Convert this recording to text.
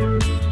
Bye.